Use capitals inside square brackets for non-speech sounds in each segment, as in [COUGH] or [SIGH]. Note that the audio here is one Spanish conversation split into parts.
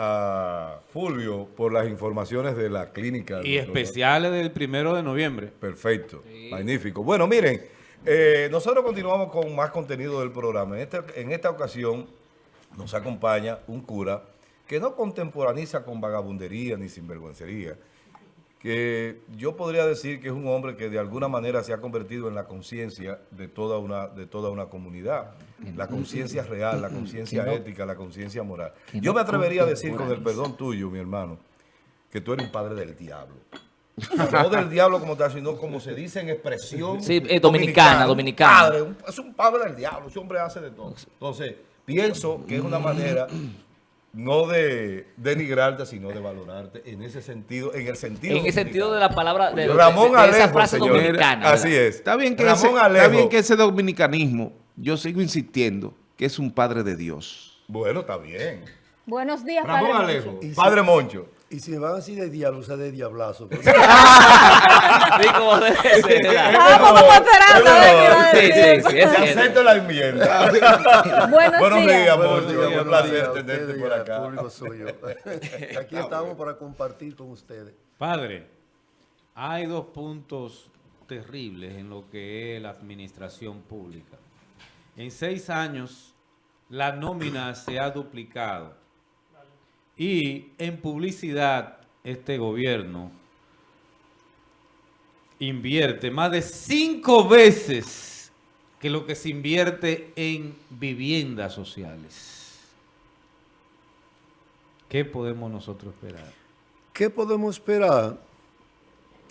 a Fulvio por las informaciones de la clínica. Y especiales del primero de noviembre. Perfecto, magnífico. Bueno, miren, eh, nosotros continuamos con más contenido del programa. En esta, en esta ocasión nos acompaña un cura que no contemporaniza con vagabundería ni sinvergüencería, que yo podría decir que es un hombre que de alguna manera se ha convertido en la conciencia de toda una de toda una comunidad, la conciencia real, la conciencia ética, la conciencia moral. Yo me atrevería a decir, con el perdón tuyo, mi hermano, que tú eres un padre del diablo. No del diablo como tal, sino como se dice en expresión sí, eh, dominicana, dominicana. Padre, es un padre del diablo, ese hombre hace de todo. Entonces, pienso que es una manera no de denigrarte, sino de valorarte en ese sentido, en el sentido En el sentido de la palabra, de, Ramón de, Alejo, esa frase señor. dominicana. Así es. Está bien, que Ramón ese, está Alejo. bien que ese dominicanismo, yo sigo insistiendo, que es un padre de Dios. Bueno, está bien. Buenos días, Ramón Padre Alejo, Moncho. Padre Moncho. Y si me van así de diablo, o sea, de diablazo. [LAUGHS] Sí, como debe ser. Ah, esperando Sí, sí, sí, es acepto la enmienda. [LAUGHS] Buenos, Buenos días. días, Buenos Moncho. días, Un placer tenerte por acá. público suyo. [LAUGHS] Aquí estamos para compartir con ustedes. Padre, hay dos puntos terribles en lo que es la administración pública. En seis años, la nómina se ha duplicado. Y en publicidad, este gobierno invierte más de cinco veces que lo que se invierte en viviendas sociales. ¿Qué podemos nosotros esperar? ¿Qué podemos esperar?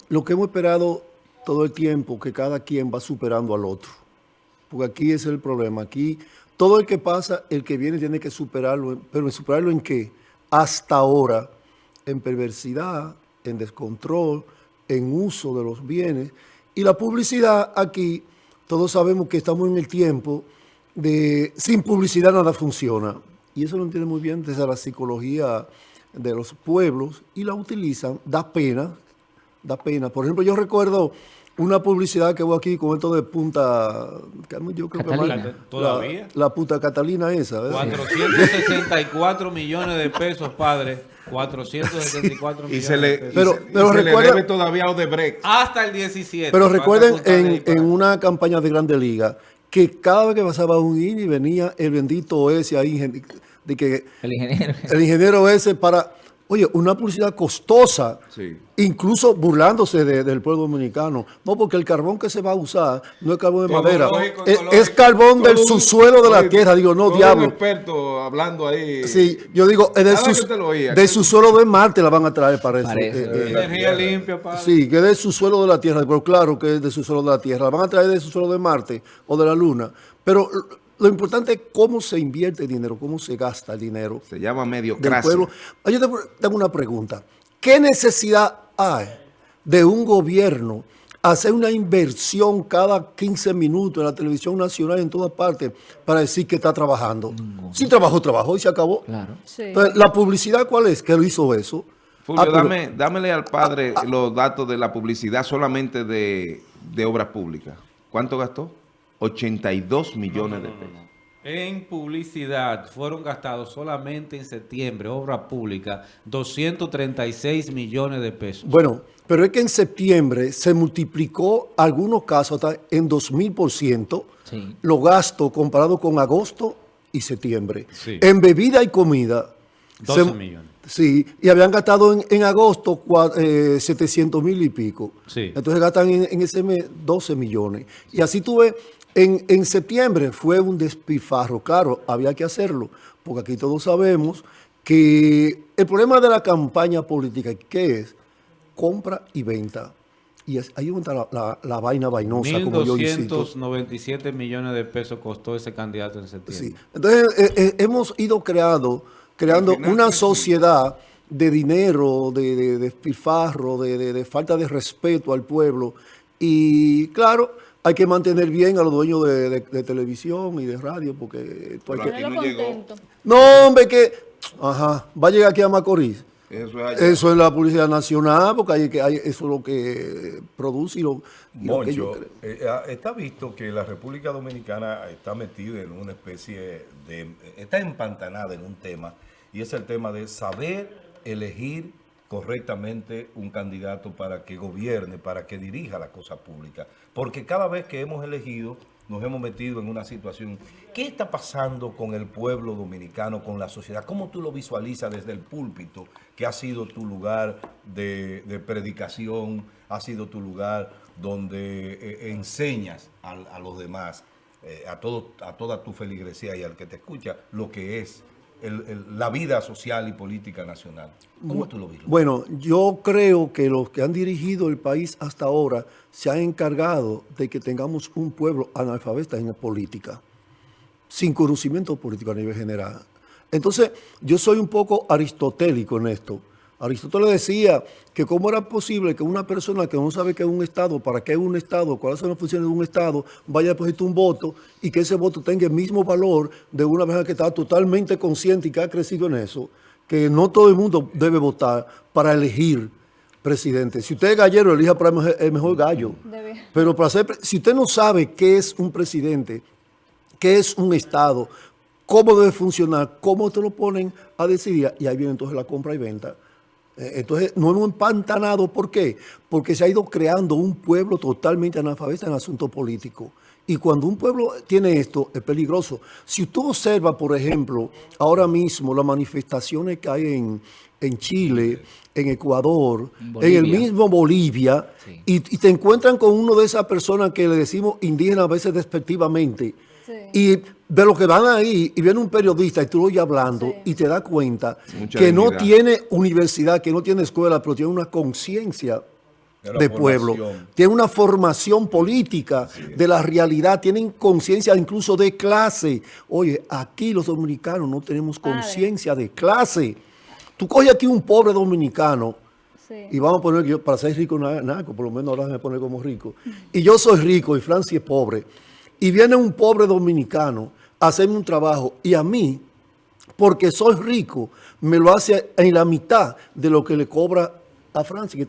Lo que hemos esperado todo el tiempo, que cada quien va superando al otro. Porque aquí es el problema. Aquí todo el que pasa, el que viene tiene que superarlo. ¿Pero superarlo en qué? Hasta ahora, en perversidad, en descontrol, en uso de los bienes. Y la publicidad aquí, todos sabemos que estamos en el tiempo de sin publicidad nada funciona. Y eso lo entiende muy bien desde la psicología de los pueblos y la utilizan, da pena, da pena. Por ejemplo, yo recuerdo una publicidad que hubo aquí con esto de Punta, yo creo Catalina. que más- ¿Todavía? La, la Punta Catalina esa, ¿verdad? 464 millones de pesos, padre. 464 Y millones se le, de pesos. Pero- y se, pero y se recuerda- le debe todavía a Odebrecht. Hasta el 17. Pero ¿Cuántas recuerden en, en una campaña de Grande Liga que cada vez que pasaba un INI venía el bendito ese ahí, de que El ingeniero. el ingeniero ese para, oye, una publicidad costosa, Sí. incluso burlándose de- del pueblo dominicano. No, porque el carbón que se va a usar no es carbón de Todo madera, lógico, es, carbón del Todo un- subsuelo de la oye, tierra. Digo, no, todo Un diablo. experto hablando ahí. Sí, yo digo, es de, Cada vez sus- que te lo oía, de que- su suelo de Marte la van a traer para eso. Parece, Eh, eh, Energía limpia, padre. Sí, que es de su suelo de la Tierra, pero claro que es de su suelo de la Tierra. La van a traer de su suelo de Marte o de la Luna. Pero lo- importante es cómo se invierte el dinero, cómo se gasta el dinero Se llama del mediocracia. pueblo. Ah, Yo te tengo una pregunta. ¿Qué necesidad hay de un gobierno hacer una inversión cada 15 minutos en la televisión nacional en todas partes para decir que está trabajando? Si trabajó, trabajó y se acabó. Claro. Sí. Entonces, ¿la publicidad cuál es? Que lo hizo eso. Fulvio, Ah, pero- dame, dámele al padre los datos de la publicidad solamente de, de obras públicas. ¿Cuánto gastó? 82 millones de pesos. En publicidad fueron gastados solamente en septiembre, obra pública, 236 millones de pesos. Bueno, pero es que en septiembre se multiplicó algunos casos hasta en 2000% Sí. los gastos comparados con agosto y septiembre. Sí. En bebida y comida. 12 se- millones. Sí, y habían gastado en, en agosto cua- eh, 700 mil y pico. Sí. Entonces gastan en, en ese mes 12 millones. Y así tuve, en, en septiembre fue un despilfarro. Claro, había que hacerlo, porque aquí todos sabemos que el problema de la campaña política, ¿qué es? Compra y venta. Y es- ahí está la, la- la vaina vainosa, como yo insisto. 1.297 millones de pesos costó ese candidato en septiembre. Sí. Entonces, eh, eh, hemos ido creando, creando final, una sí. sociedad de dinero, de, de, de, de- de falta de respeto al pueblo. Y claro, hay que mantener bien a los dueños de, de- de televisión y de radio, porque esto hay Pero que- aquí no llegó. contento. No, hombre, que... Ajá, va a llegar aquí a Macorís. Eso es allá. Eso es la publicidad nacional, porque hay que, hay, eso es lo que produce y lo, y lo que yo creo. eh, ah, está visto que la República Dominicana está metida en una especie de... está empantanada en un tema y es el tema de saber elegir correctamente un candidato para que gobierne, para que dirija la cosa pública. Porque cada vez que hemos elegido, nos hemos metido en una situación. ¿Qué está pasando con el pueblo dominicano, con la sociedad? ¿Cómo tú lo visualizas desde el púlpito, que ha sido tu lugar de, predicación, ha sido tu lugar donde eh, enseñas a, a los demás, eh, a, todo, a toda tu feligresía y al que te escucha, lo que es el- el- la vida social y política nacional? ¿Cómo tú lo ves? Bueno, yo creo que los que han dirigido el país hasta ahora se han encargado de que tengamos un pueblo analfabeta en la política, sin conocimiento político a nivel general. Entonces, yo soy un poco aristotélico en esto. Aristóteles decía que cómo era posible que una persona que no sabe qué es un Estado, para qué es un Estado, cuáles son las funciones de un Estado, vaya a depositar un voto y que ese voto tenga el mismo valor de una persona que está totalmente consciente y que ha crecido en eso, que no todo el mundo debe votar para elegir presidente. Si usted es gallero, elija para el mejor, gallo. Debe. Pero para ser, si usted no sabe qué es un presidente, qué es un Estado, cómo debe funcionar, cómo te lo ponen a decidir, y ahí viene entonces la compra y venta. Eh, Entonces, no hemos empantanado, ¿por qué? Porque se ha ido creando un pueblo totalmente analfabeta en el asunto político. Y cuando un pueblo tiene esto, es peligroso. Si usted observa, por ejemplo, ahora mismo las manifestaciones que hay en, en Chile, en Ecuador, en, el mismo Bolivia, Sí. y, y te encuentran con uno de esas personas que le decimos indígenas a veces despectivamente, Sí. y de lo que van ahí, y viene un periodista y tú lo oyes hablando, Sí. y te das cuenta Mucha que no tiene universidad, que no tiene escuela, pero tiene una conciencia De pueblo, tiene una formación política de la realidad, tienen conciencia incluso de clase. Oye, aquí los dominicanos no tenemos conciencia de clase. Tú coges aquí un pobre dominicano, Sí. y vamos a poner que yo, para ser rico, na- naco, por lo menos ahora me pone como rico. Y yo soy rico y Francia es pobre. Y viene un pobre dominicano a hacerme un trabajo y a mí, porque soy rico, me lo hace en la mitad de lo que le cobra a Francia,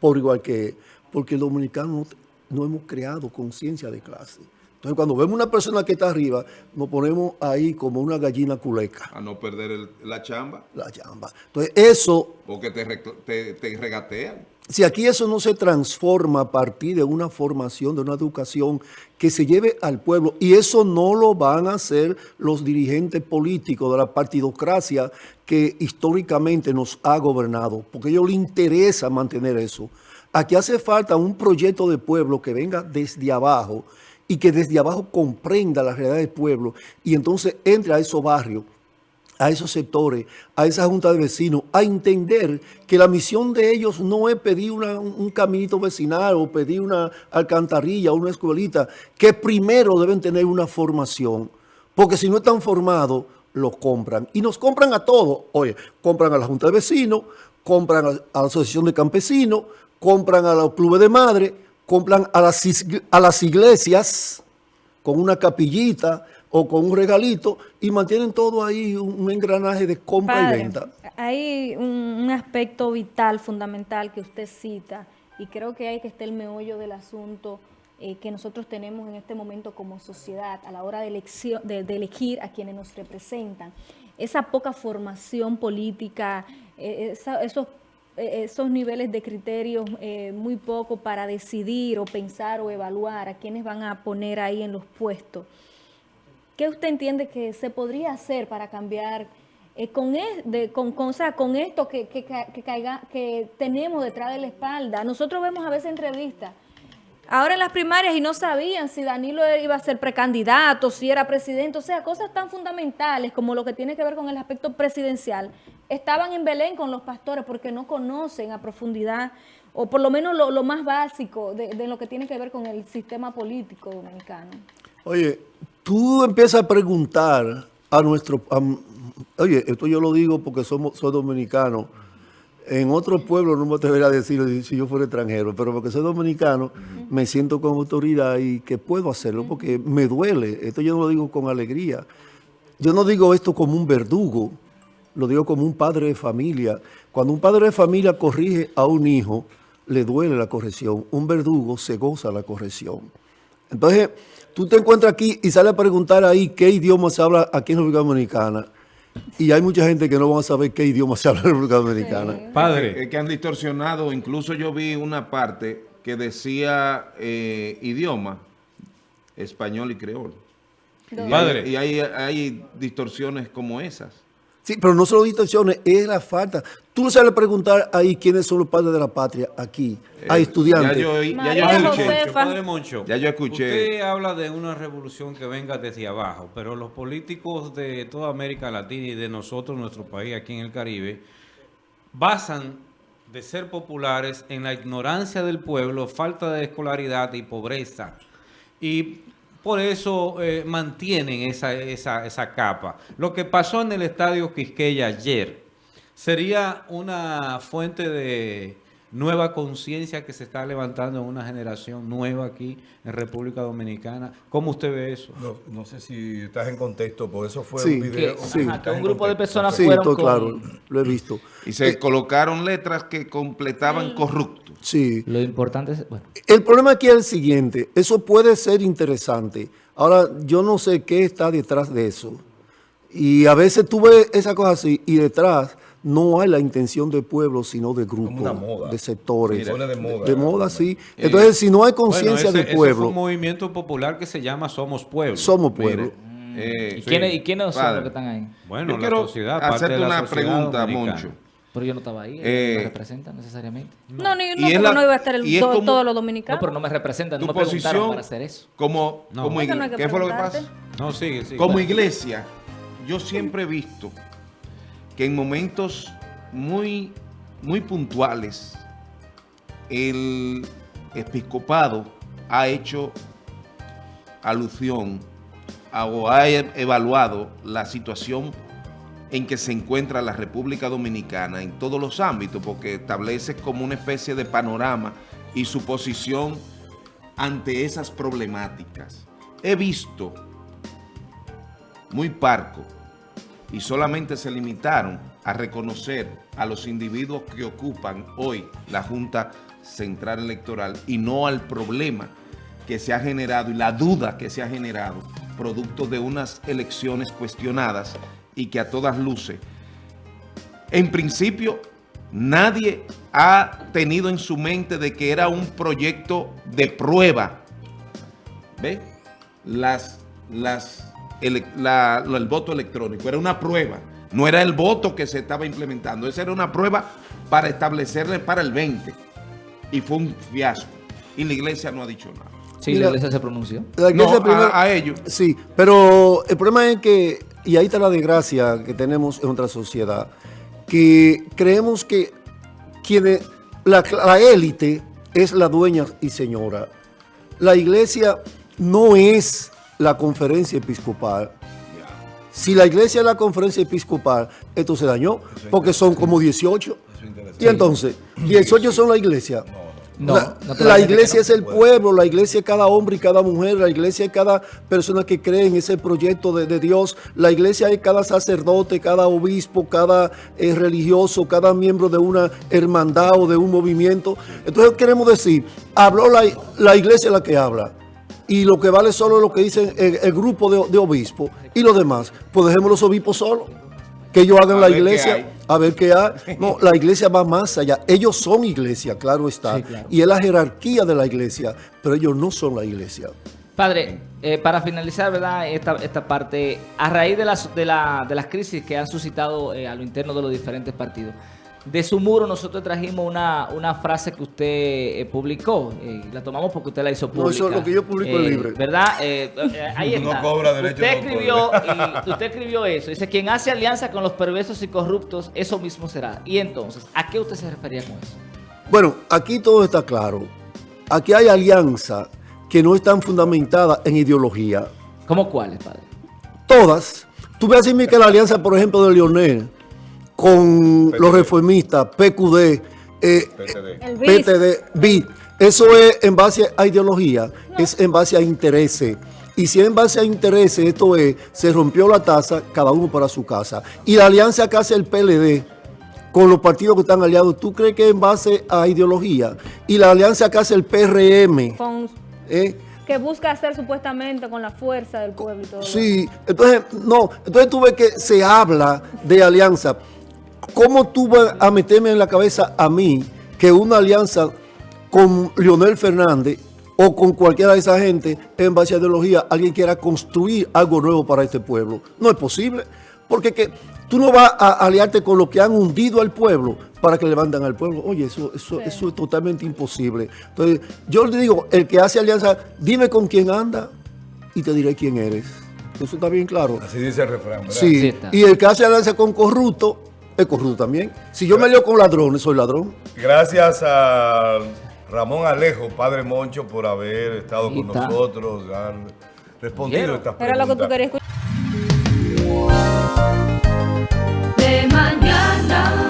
por igual que él. Porque el dominicano no, hemos creado conciencia de clase. Entonces, cuando vemos una persona que está arriba, nos ponemos ahí como una gallina culeca, A no perder el- la chamba, la chamba. Entonces, eso porque te, te, te regatean. Si aquí eso no se transforma a partir de una formación, de una educación que se lleve al pueblo, y eso no lo van a hacer los dirigentes políticos de la partidocracia que históricamente nos ha gobernado, porque a ellos les interesa mantener eso. Aquí hace falta un proyecto de pueblo que venga desde abajo y que desde abajo comprenda la realidad del pueblo y entonces entre a esos barrios a esos sectores, a esa junta de vecinos, a entender que la misión de ellos no es pedir un caminito vecinal o pedir una alcantarilla o una escuelita, que primero deben tener una formación, porque si no están formados, los compran. Y nos compran a todos. Oye, compran a la junta de vecinos, compran a, la asociación de campesinos, compran a los clubes de madre, compran a las iglesias, con una capillita o con un regalito y mantienen todo ahí un, engranaje de compra y venta. Hay un, aspecto vital, fundamental que usted cita y creo que hay que estar el meollo del asunto eh, que nosotros tenemos en este momento como sociedad a la hora de, elección, de, de elegir a quienes nos representan. Esa poca formación política, eh, esa- esos, eh, esos niveles de criterios eh, muy poco para decidir o pensar o evaluar a quienes van a poner ahí en los puestos. ¿Qué usted entiende que se podría hacer para cambiar eh, con, con, con- con esto que, que, que caiga- que tenemos detrás de la espalda? Nosotros vemos a veces entrevistas. Ahora en las primarias y no sabían si Danilo iba a ser precandidato, si era presidente, o sea, cosas tan fundamentales como lo que tiene que ver con el aspecto presidencial, estaban en Belén con los pastores porque no conocen a profundidad, o por lo menos lo, más básico de lo que tiene que ver con el sistema político dominicano. Oye, tú empiezas a preguntar a nuestro... a- oye, esto yo lo digo porque somos, soy dominicano. En otro pueblo no me atrevería a decirlo si- si yo fuera extranjero, pero porque soy dominicano, me siento con autoridad y que puedo hacerlo porque me duele. Esto yo no lo digo con alegría. Yo no digo esto como un verdugo, lo digo como un padre de familia. Cuando un padre de familia corrige a un hijo, le duele la corrección. Un verdugo se goza la corrección. Entonces, tú te encuentras aquí y sales a preguntar ahí qué idioma se habla aquí en República Dominicana. y hay mucha gente que no van a saber qué idioma se habla en la República Dominicana. Es Padre, que han distorsionado, incluso yo vi una parte que decía eh, idioma, español y creol. Y, Padre. hay, y hay, hay distorsiones como esas. Sí, pero no solo distorsiones, es la falta. Tú no sabes preguntar ahí quiénes son los padres de la patria aquí, a Eh, estudiantes. Ya yo, ya yo María escuché. Padre Moncho, Ya yo escuché. Usted habla de una revolución que venga desde abajo, pero los políticos de toda América Latina y de nosotros, nuestro país aquí en el Caribe, basan de ser populares en la ignorancia del pueblo, falta de escolaridad y pobreza. Y por eso eh, mantienen esa, esa, esa capa. Lo que pasó en el estadio Quisqueya ayer sería una fuente de nueva conciencia que se está levantando en una generación nueva aquí en República Dominicana. ¿Cómo usted ve eso? No, no sé si estás en contexto, por eso fue Sí, un video. Que, Sí. ajá, que un grupo de personas Sí, fueron todo con- claro, lo he visto. Y se colocaron letras que completaban corrupto. Sí. Lo importante es, bueno, El problema aquí es el siguiente, eso puede ser interesante. Ahora, yo no sé qué está detrás de eso. Y a veces tú ves esa cosa así y detrás no hay la intención del pueblo, sino de grupos, moda. de sectores. De moda. De moda, sí. Entonces, si no hay conciencia Bueno, ese pueblo, fue un movimiento popular que se llama Somos Pueblo. somos pueblo. Eh, ¿y, sí. quiénes, ¿y quiénes son los que están ahí? Bueno, Yo la quiero sociedad, parte hacerte de la una sociedad pregunta, dominicana. Moncho. Pero yo no estaba ahí, Eh, no me representan necesariamente. No, ni, no, es la- no iba a estar el, y es to- como- todos los No, dominicanos. pero no me representan, no me preguntaron posición para hacer eso. como, No. no ¿Qué fue lo que pasa? No, sigue, sigue. Como iglesia, yo siempre he visto que en momentos muy, muy puntuales el episcopado ha hecho alusión a- o ha e- evaluado la situación en que se encuentra la República Dominicana en todos los ámbitos, porque establece como una especie de panorama y su posición ante esas problemáticas. He visto muy parco y solamente se limitaron a reconocer a los individuos que ocupan hoy la Junta Central Electoral y no al problema que se ha generado y la duda que se ha generado producto de unas elecciones cuestionadas y que a todas luces en principio, nadie ha tenido en su mente de que era un proyecto de prueba. ¿Ve? Las, las, la- lo- el voto electrónico era una prueba. No era el voto que se estaba implementando. Esa era una prueba para establecerle para el 20. Y fue un fiasco. Y la iglesia no ha dicho nada. Sí, Mira, la iglesia se pronunció. La iglesia No, primero- a, a ellos. Sí, pero el problema es que, y ahí está la desgracia que tenemos en nuestra sociedad, que creemos que quienes, la, la élite es la dueña y señora. La iglesia no es la conferencia episcopal. Si la iglesia es la conferencia episcopal, esto se dañó, porque son como 18. Eso es interesante. Y entonces, 18 son la iglesia. No, la, la iglesia no. es el pueblo, la iglesia es cada hombre y cada mujer, la iglesia es cada persona que cree en ese proyecto de, de Dios, la iglesia es cada sacerdote, cada obispo, cada eh, religioso, cada miembro de una hermandad o de un movimiento. Entonces queremos decir, habló la, la iglesia la que habla. Y lo que vale solo es lo que dice el, el grupo de, de obispos y los demás. Pues dejemos los obispos solos. Que ellos hagan A la iglesia a ver qué hay. [LAUGHS] No, la iglesia va más allá. Ellos son iglesia, claro está. Sí, claro. Y es la jerarquía de la iglesia, pero ellos no son la iglesia. Padre, eh, para finalizar, ¿verdad? Esta, esta parte, a raíz de las, de, la- de las crisis que han suscitado eh, a lo interno de los diferentes partidos, de su muro nosotros trajimos una, una frase que usted eh, publicó, eh, la tomamos porque usted la hizo No, pública. eso es lo que yo publico es Eh, libre. ¿Verdad? Eh, eh, [LAUGHS] ahí No está. cobra derecho usted escribió, y usted escribió eso, dice, quien hace alianza con los perversos y corruptos, eso mismo será. Y entonces, ¿a qué usted se refería con eso? Bueno, aquí todo está claro. Aquí hay alianzas que no están fundamentadas en ideología. ¿Cómo cuáles, padre? Todas. Tú ves así que la alianza, por ejemplo, de Lionel con los reformistas, PQD, eh, PTD. BIS. PTD, BID. Eso es en base a ideología, es en base a intereses. Y si es en base a intereses, esto es, se rompió la tasa, cada uno para su casa. Y la alianza que hace el PLD con los partidos que están aliados, ¿tú crees que es en base a ideología? Y la alianza que hace el PRM, Con ¿eh? que busca hacer supuestamente con la fuerza del pueblo y todo. Sí, entonces, no, entonces tú ves que se habla de alianza. ¿Cómo tú vas a meterme en la cabeza a mí que una alianza con Leonel Fernández o con cualquiera de esa gente en base a ideología, alguien quiera construir algo nuevo para este pueblo? No es posible, porque que tú no vas a aliarte con los que han hundido al pueblo para que levanten al pueblo. Oye, eso, eso, Sí. eso es totalmente imposible. Entonces, yo le digo, el que hace alianza, dime con quién anda y te diré quién eres. Eso está bien claro. Así dice el refrán, ¿verdad? Sí y el que hace alianza con corrupto, es corrupto también. Si yo me leo con ladrones, soy ladrón. Gracias a Ramón Alejo, padre Moncho, por haber estado con nosotros, han respondido Quiero. estas preguntas. Era lo que tú querías escuchar. De mañana.